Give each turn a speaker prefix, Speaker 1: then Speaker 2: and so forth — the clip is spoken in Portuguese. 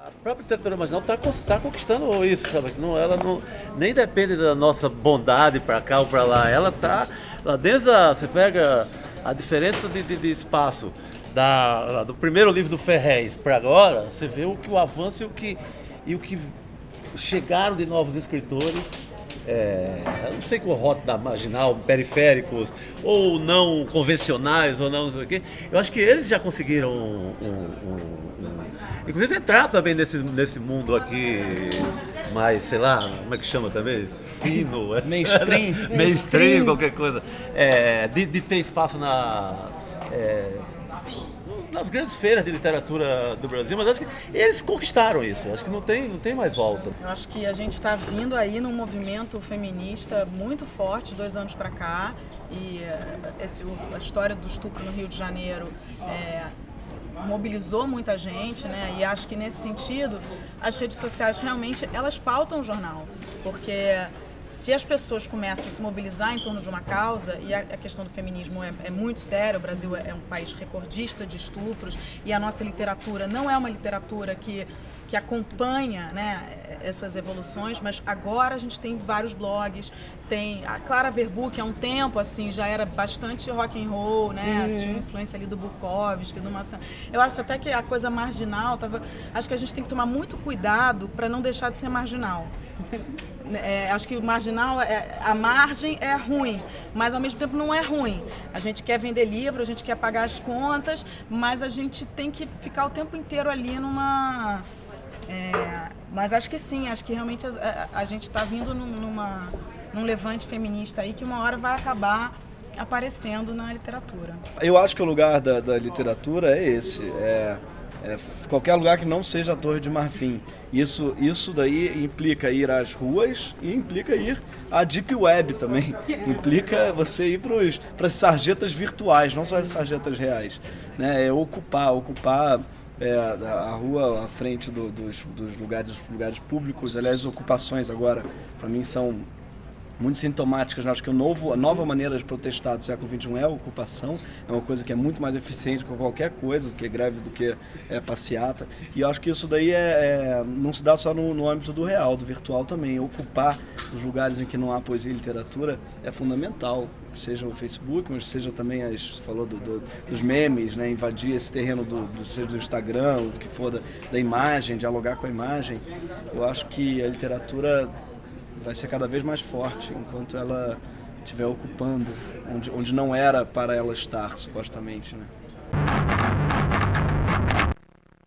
Speaker 1: A própria literatura marginal está tá conquistando isso, sabe? Não, ela não, nem depende da nossa bondade para cá ou para lá. Ela está lá dentro, você pega a diferença de, de, de espaço da, do primeiro livro do Ferrez para agora, você vê o que o avanço e o que, e o que chegaram de novos escritores é, não sei qual rota da marginal, periféricos, ou não convencionais, ou não, não sei o quê. Eu acho que eles já conseguiram um, um, um, inclusive entrar também nesse, nesse mundo aqui mais, sei lá, como é que chama também? Fino,
Speaker 2: mainstream,
Speaker 1: mainstream, qualquer coisa. É, de, de, ter espaço na. É, nas grandes feiras de literatura do Brasil, mas acho que eles conquistaram isso. Acho que não tem, não tem mais volta.
Speaker 3: Eu acho que a gente está vindo aí num movimento feminista muito forte, dois anos para cá, e eh, esse, a história do estupro no Rio de Janeiro é, mobilizou muita gente, né? E acho que nesse sentido as redes sociais realmente elas pautam o jornal, porque se as pessoas começam a se mobilizar em torno de uma causa, e a, questão do feminismo é, é, muito séria, o Brasil é, é um país recordista de estupros, e a nossa literatura não é uma literatura que que acompanha né, essas evoluções, mas agora a gente tem vários blogs, tem a Clara Verbu, que há um tempo assim já era bastante rock and roll, né? Uhum. Tinha influência ali do Bukowski, do Massan. Eu acho até que a coisa marginal tava, acho que a gente tem que tomar muito cuidado para não deixar de ser marginal. É, acho que o marginal, é, a margem é ruim, mas ao mesmo tempo não é ruim. A gente quer vender livro, a gente quer pagar as contas, mas a gente tem que ficar o tempo inteiro ali numa é, mas acho que sim, acho que realmente a, a, a gente está vindo numa, num levante feminista aí que uma hora vai acabar aparecendo na literatura.
Speaker 2: Eu acho que o lugar da, da literatura é esse, é, é, qualquer lugar que não seja a Torre de Marfim. Isso, isso daí implica ir às ruas e implica ir à Deep Web também. implica você ir para as sarjetas virtuais, não só as sarjetas reais. Né? É ocupar, ocupar é, a, rua à frente do, dos, dos lugares, lugares públicos, aliás, ocupações agora, para mim são muito sintomáticas. Acho que o novo, a nova maneira de protestar do século XXI é a ocupação, é uma coisa que é muito mais eficiente que qualquer coisa, do que greve, do que é, passeata. E acho que isso daí é, é não se dá só no, no, âmbito do real, do virtual também. Ocupar os lugares em que não há poesia e literatura é fundamental. Seja o Facebook, mas seja também, as, você falou do, do, dos memes, né? invadir esse terreno do, do, seja do Instagram, do que for, da, da imagem, dialogar com a imagem. Eu acho que a literatura vai ser cada vez mais forte enquanto ela estiver ocupando onde, onde não era para ela estar, supostamente. Né?